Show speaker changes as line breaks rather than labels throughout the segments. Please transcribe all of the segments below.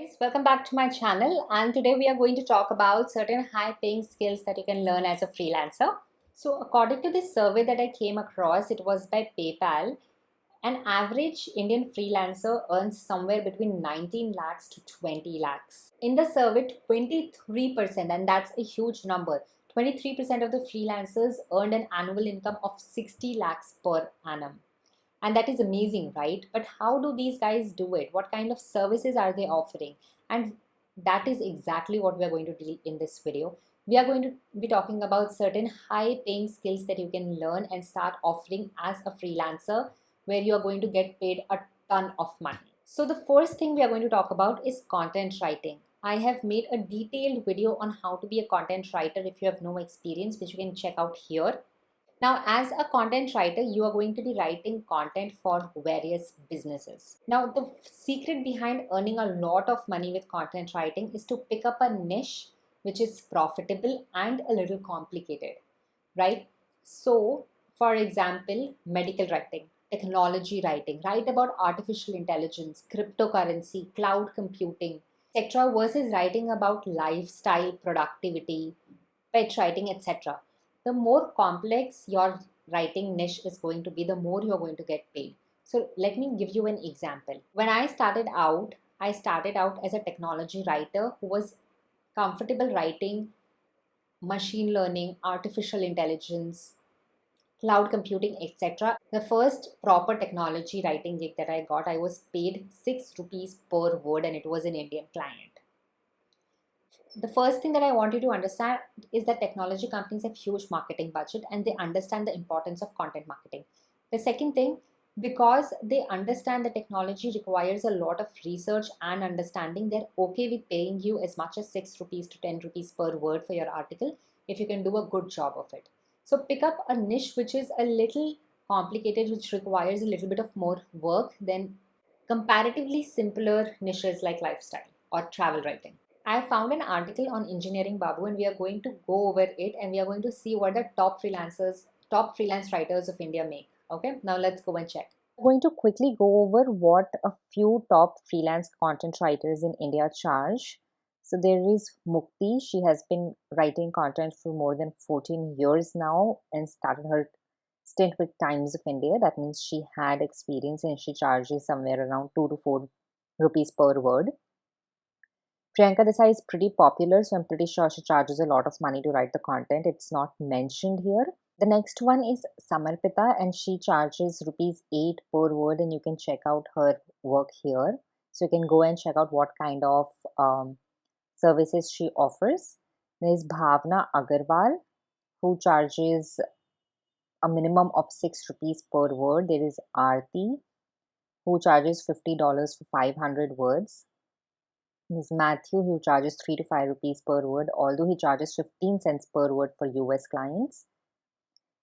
guys, welcome back to my channel and today we are going to talk about certain high paying skills that you can learn as a freelancer. So according to this survey that I came across, it was by PayPal, an average Indian freelancer earns somewhere between 19 lakhs to 20 lakhs. In the survey, 23% and that's a huge number, 23% of the freelancers earned an annual income of 60 lakhs per annum and that is amazing right? But how do these guys do it? What kind of services are they offering? And that is exactly what we are going to do in this video. We are going to be talking about certain high paying skills that you can learn and start offering as a freelancer where you are going to get paid a ton of money. So the first thing we are going to talk about is content writing. I have made a detailed video on how to be a content writer if you have no experience which you can check out here now, as a content writer, you are going to be writing content for various businesses. Now, the secret behind earning a lot of money with content writing is to pick up a niche which is profitable and a little complicated, right? So, for example, medical writing, technology writing, write about artificial intelligence, cryptocurrency, cloud computing, etc. versus writing about lifestyle, productivity, pet writing, etc the more complex your writing niche is going to be, the more you're going to get paid. So let me give you an example. When I started out, I started out as a technology writer who was comfortable writing machine learning, artificial intelligence, cloud computing, etc. The first proper technology writing gig that I got, I was paid 6 rupees per word and it was an Indian client the first thing that I want you to understand is that technology companies have huge marketing budget and they understand the importance of content marketing. The second thing, because they understand the technology requires a lot of research and understanding, they're okay with paying you as much as 6 rupees to 10 rupees per word for your article if you can do a good job of it. So pick up a niche which is a little complicated, which requires a little bit of more work than comparatively simpler niches like lifestyle or travel writing. I found an article on Engineering Babu and we are going to go over it and we are going to see what the top freelancers, top freelance writers of India make. Okay, now let's go and check. I'm going to quickly go over what a few top freelance content writers in India charge. So there is Mukti. She has been writing content for more than 14 years now and started her stint with Times of India. That means she had experience and she charges somewhere around 2 to 4 rupees per word. Priyanka Desai is pretty popular, so I'm pretty sure she charges a lot of money to write the content. It's not mentioned here. The next one is Samarpita, and she charges rupees 8 per word, and you can check out her work here. So you can go and check out what kind of um, services she offers. There's Bhavna Agarwal, who charges a minimum of 6 rupees per word. There is Aarti, who charges $50 for 500 words. Ms. Matthew, who charges 3 to 5 rupees per word, although he charges 15 cents per word for US clients.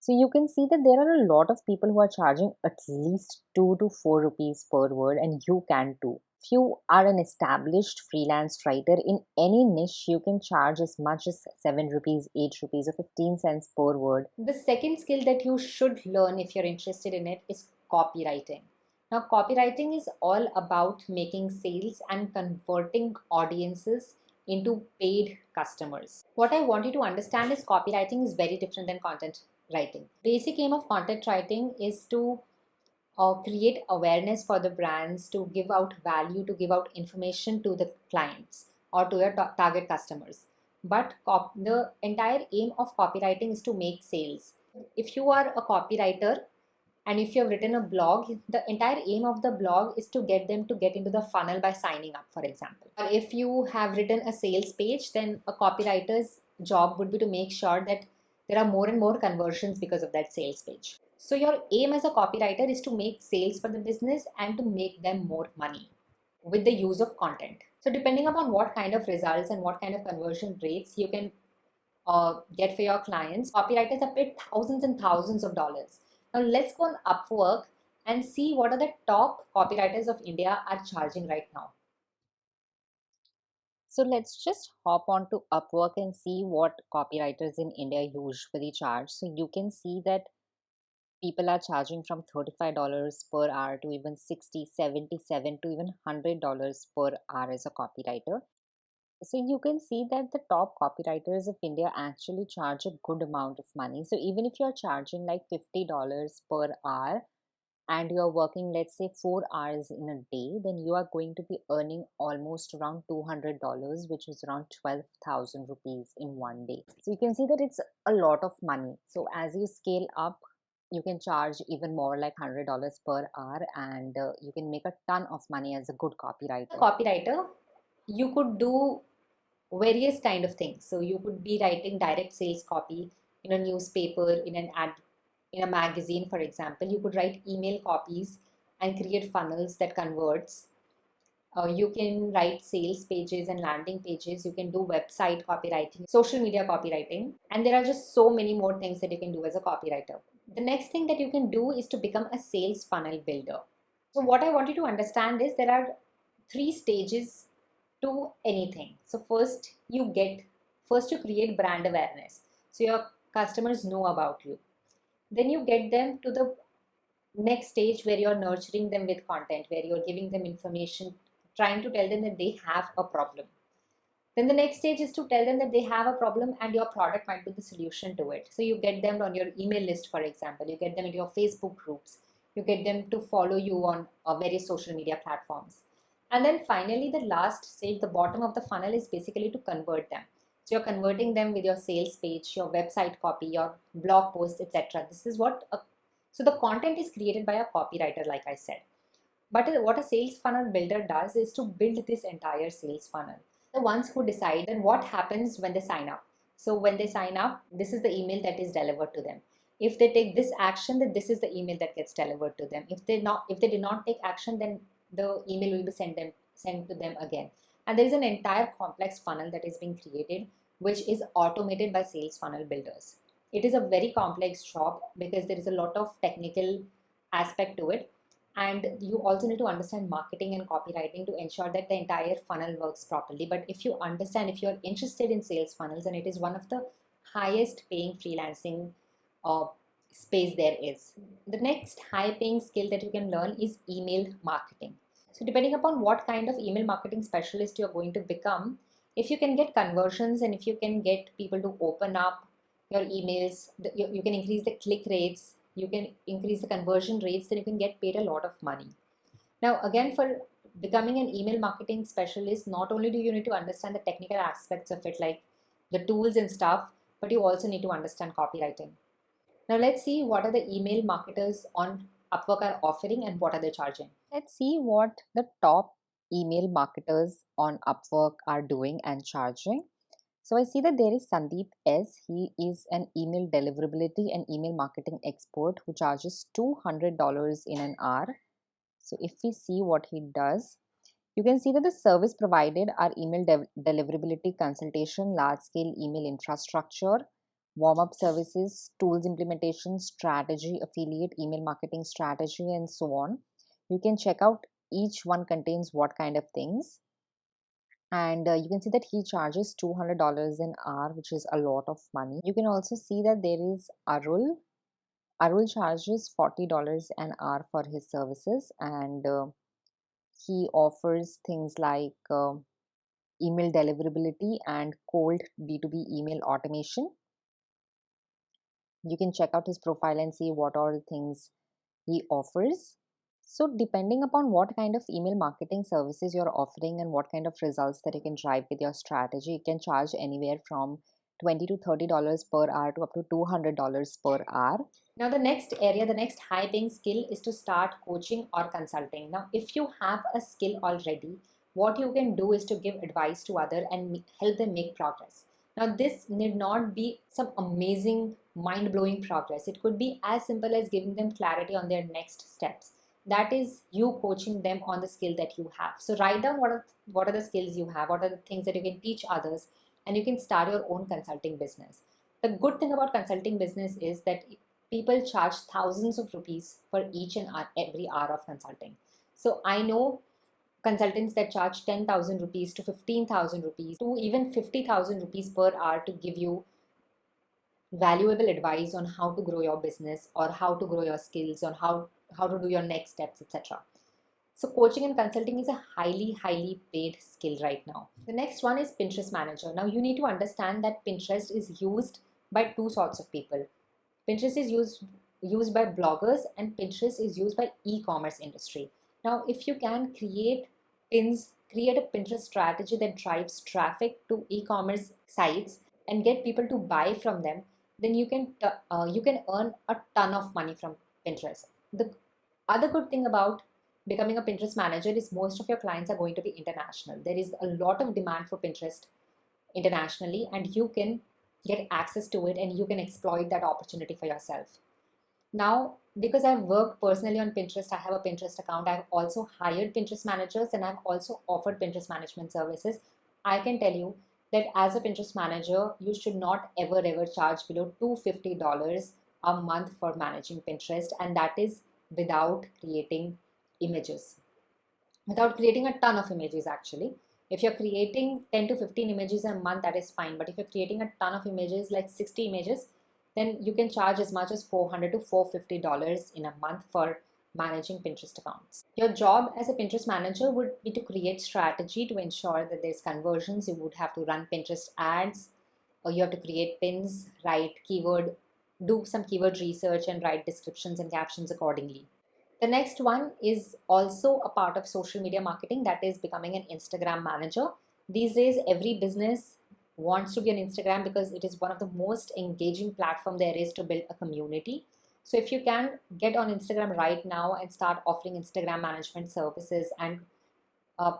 So you can see that there are a lot of people who are charging at least 2 to 4 rupees per word, and you can too. If you are an established freelance writer in any niche, you can charge as much as 7 rupees, 8 rupees, or 15 cents per word. The second skill that you should learn if you're interested in it is copywriting. Now, copywriting is all about making sales and converting audiences into paid customers. What I want you to understand is copywriting is very different than content writing. The basic aim of content writing is to uh, create awareness for the brands, to give out value, to give out information to the clients or to your target customers. But the entire aim of copywriting is to make sales. If you are a copywriter, and if you have written a blog the entire aim of the blog is to get them to get into the funnel by signing up for example. Or if you have written a sales page then a copywriter's job would be to make sure that there are more and more conversions because of that sales page. So your aim as a copywriter is to make sales for the business and to make them more money with the use of content. So depending upon what kind of results and what kind of conversion rates you can uh, get for your clients copywriters are paid thousands and thousands of dollars now let's go on Upwork and see what are the top copywriters of India are charging right now. So let's just hop on to Upwork and see what copywriters in India usually charge. So you can see that people are charging from $35 per hour to even 60 77 to even $100 per hour as a copywriter so you can see that the top copywriters of india actually charge a good amount of money. So even if you're charging like $50 per hour and you're working let's say 4 hours in a day then you are going to be earning almost around $200 which is around 12000 rupees in one day. So you can see that it's a lot of money. So as you scale up you can charge even more like $100 per hour and uh, you can make a ton of money as a good copywriter. Copywriter you could do various kind of things. So you could be writing direct sales copy in a newspaper in an ad in a magazine for example. You could write email copies and create funnels that converts. Uh, you can write sales pages and landing pages. You can do website copywriting social media copywriting. And there are just so many more things that you can do as a copywriter. The next thing that you can do is to become a sales funnel builder. So what I want you to understand is there are three stages to anything. So first you get, first you create brand awareness. So your customers know about you. Then you get them to the next stage where you're nurturing them with content, where you're giving them information, trying to tell them that they have a problem. Then the next stage is to tell them that they have a problem and your product might be the solution to it. So you get them on your email list, for example, you get them in your Facebook groups, you get them to follow you on uh, various social media platforms. And then finally, the last stage, the bottom of the funnel is basically to convert them. So you're converting them with your sales page, your website copy, your blog post, etc. This is what, a, so the content is created by a copywriter, like I said. But uh, what a sales funnel builder does is to build this entire sales funnel the ones who decide then what happens when they sign up. So when they sign up, this is the email that is delivered to them. If they take this action, then this is the email that gets delivered to them. If they not, if they did not take action, then the email will be sent them sent to them again. And there is an entire complex funnel that is being created, which is automated by sales funnel builders. It is a very complex job because there is a lot of technical aspect to it and you also need to understand marketing and copywriting to ensure that the entire funnel works properly but if you understand if you're interested in sales funnels and it is one of the highest paying freelancing uh, space there is the next high paying skill that you can learn is email marketing so depending upon what kind of email marketing specialist you're going to become if you can get conversions and if you can get people to open up your emails you, you can increase the click rates you can increase the conversion rates, then you can get paid a lot of money. Now, again, for becoming an email marketing specialist, not only do you need to understand the technical aspects of it, like the tools and stuff, but you also need to understand copywriting. Now, let's see what are the email marketers on Upwork are offering and what are they charging. Let's see what the top email marketers on Upwork are doing and charging. So I see that there is Sandeep S. He is an email deliverability and email marketing expert who charges $200 in an hour. So if we see what he does, you can see that the service provided are email de deliverability consultation, large scale email infrastructure, warm up services, tools implementation, strategy, affiliate, email marketing strategy, and so on. You can check out each one contains what kind of things. And uh, you can see that he charges $200 an hour which is a lot of money. You can also see that there is arul. Arul charges $40 an hour for his services and uh, he offers things like uh, email deliverability and cold b2b email automation you can check out his profile and see what all things he offers. So depending upon what kind of email marketing services you're offering and what kind of results that you can drive with your strategy, you can charge anywhere from 20 to 30 dollars per hour to up to 200 dollars per hour. Now the next area the next high paying skill is to start coaching or consulting. Now if you have a skill already what you can do is to give advice to other and help them make progress now this need not be some amazing mind-blowing progress. It could be as simple as giving them clarity on their next steps. That is you coaching them on the skill that you have. So write down what are what are the skills you have what are the things that you can teach others and you can start your own consulting business. The good thing about consulting business is that people charge thousands of rupees for each and every hour of consulting. So i know consultants that charge 10000 rupees to 15000 rupees to even 50000 rupees per hour to give you valuable advice on how to grow your business or how to grow your skills on how how to do your next steps etc so coaching and consulting is a highly highly paid skill right now. The next one is pinterest manager. Now you need to understand that pinterest is used by two sorts of people. Pinterest is used used by bloggers and pinterest is used by e-commerce industry. Now if you can create pins create a pinterest strategy that drives traffic to e-commerce sites and get people to buy from them then you can uh, you can earn a ton of money from Pinterest. The other good thing about becoming a Pinterest manager is most of your clients are going to be international. There is a lot of demand for Pinterest internationally and you can get access to it and you can exploit that opportunity for yourself. Now, because I've worked personally on Pinterest, I have a Pinterest account. I've also hired Pinterest managers and I've also offered Pinterest management services. I can tell you that as a Pinterest manager, you should not ever ever charge below $250 a month for managing Pinterest and that is without creating images. Without creating a ton of images actually. If you're creating 10 to 15 images a month, that is fine. But if you're creating a ton of images, like 60 images, then you can charge as much as 400 to $450 in a month for managing Pinterest accounts. Your job as a Pinterest manager would be to create strategy to ensure that there's conversions. You would have to run Pinterest ads or you have to create pins, write keyword, do some keyword research and write descriptions and captions accordingly. The next one is also a part of social media marketing that is becoming an Instagram manager. These days, every business wants to be on Instagram because it is one of the most engaging platform there is to build a community. So if you can get on Instagram right now and start offering Instagram management services and uh,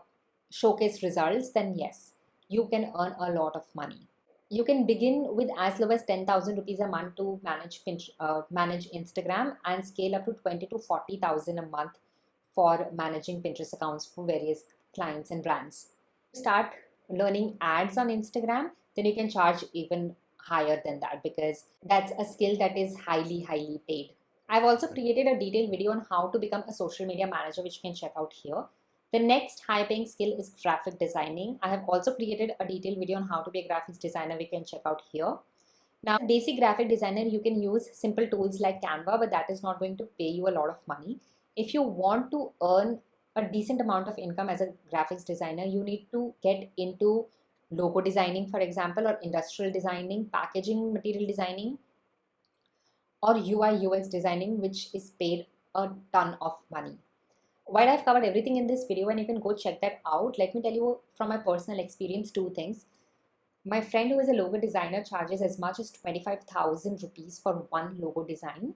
showcase results, then yes, you can earn a lot of money. You can begin with as low as 10,000 rupees a month to manage uh, manage Instagram and scale up to 20 to 40,000 a month for managing Pinterest accounts for various clients and brands. Start learning ads on Instagram, then you can charge even higher than that because that's a skill that is highly, highly paid. I've also created a detailed video on how to become a social media manager, which you can check out here. The next high paying skill is graphic designing. I have also created a detailed video on how to be a graphics designer, we can check out here. Now, basic graphic designer, you can use simple tools like Canva, but that is not going to pay you a lot of money. If you want to earn a decent amount of income as a graphics designer, you need to get into logo designing, for example, or industrial designing, packaging material designing, or UI UX designing, which is paid a ton of money. While I've covered everything in this video and you can go check that out, let me tell you from my personal experience two things. My friend who is a logo designer charges as much as 25,000 rupees for one logo design.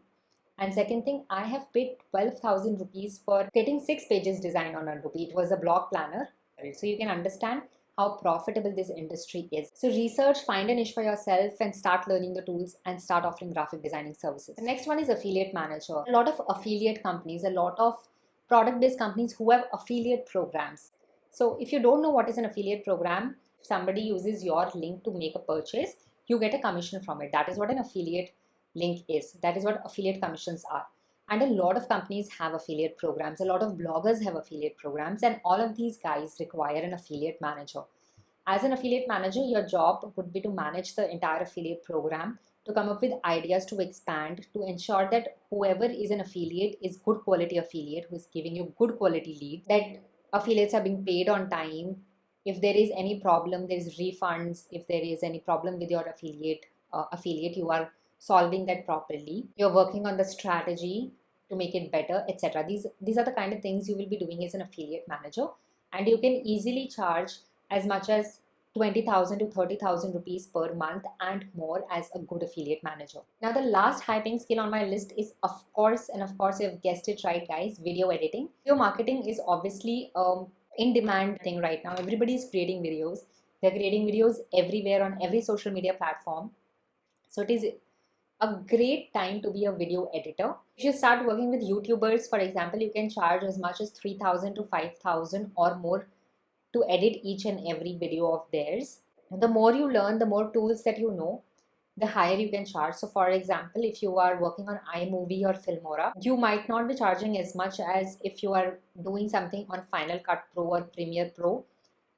And second thing, I have paid 12,000 rupees for getting six pages design on Adobe. It was a blog planner. So you can understand how profitable this industry is. So research, find a niche for yourself and start learning the tools and start offering graphic designing services. The next one is affiliate manager. A lot of affiliate companies, a lot of product-based companies who have affiliate programs. So if you don't know what is an affiliate program, somebody uses your link to make a purchase, you get a commission from it. That is what an affiliate link is. That is what affiliate commissions are. And a lot of companies have affiliate programs. A lot of bloggers have affiliate programs and all of these guys require an affiliate manager. As an affiliate manager, your job would be to manage the entire affiliate program, to come up with ideas to expand, to ensure that whoever is an affiliate is good quality affiliate who is giving you good quality lead, that affiliates are being paid on time. If there is any problem, there is refunds. If there is any problem with your affiliate, uh, affiliate, you are solving that properly. You're working on the strategy to make it better, etc. These, these are the kind of things you will be doing as an affiliate manager and you can easily charge as much as 20,000 to 30,000 rupees per month and more as a good affiliate manager. Now the last high paying skill on my list is of course and of course you've guessed it right guys video editing. Video marketing is obviously um in demand thing right now. Everybody is creating videos. They're creating videos everywhere on every social media platform. So it is a great time to be a video editor. If you start working with YouTubers, for example, you can charge as much as 3000 to 5000 or more to edit each and every video of theirs. The more you learn, the more tools that you know, the higher you can charge. So for example, if you are working on iMovie or Filmora, you might not be charging as much as if you are doing something on Final Cut Pro or Premiere Pro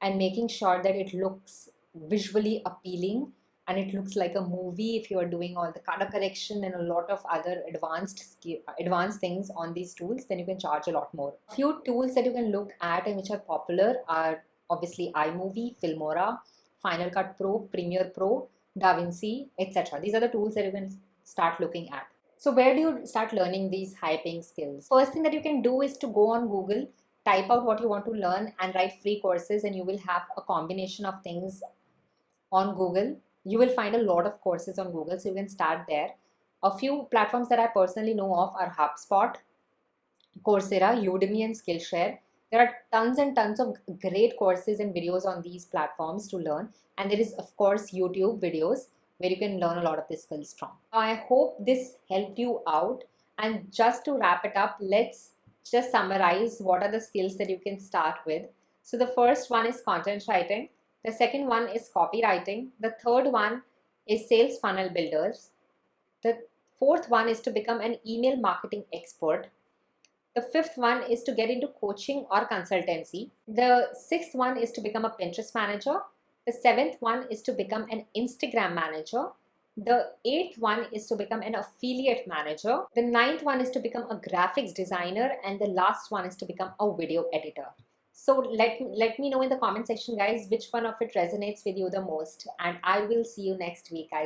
and making sure that it looks visually appealing and it looks like a movie if you are doing all the color correction and a lot of other advanced advanced things on these tools then you can charge a lot more a few tools that you can look at and which are popular are obviously iMovie, Filmora, Final Cut Pro, Premiere Pro, DaVinci, etc. These are the tools that you can start looking at. So where do you start learning these high paying skills? First thing that you can do is to go on Google, type out what you want to learn and write free courses and you will have a combination of things on Google. You will find a lot of courses on Google so you can start there. A few platforms that I personally know of are HubSpot, Coursera, Udemy and Skillshare. There are tons and tons of great courses and videos on these platforms to learn. And there is of course YouTube videos where you can learn a lot of these skills from. I hope this helped you out. And just to wrap it up, let's just summarize what are the skills that you can start with. So the first one is content writing. The second one is copywriting. The third one is sales funnel builders. The fourth one is to become an email marketing expert. The fifth one is to get into coaching or consultancy. The sixth one is to become a Pinterest manager. The seventh one is to become an Instagram manager. The eighth one is to become an affiliate manager. The ninth one is to become a graphics designer. And the last one is to become a video editor. So let, let me know in the comment section guys which one of it resonates with you the most and I will see you next week guys.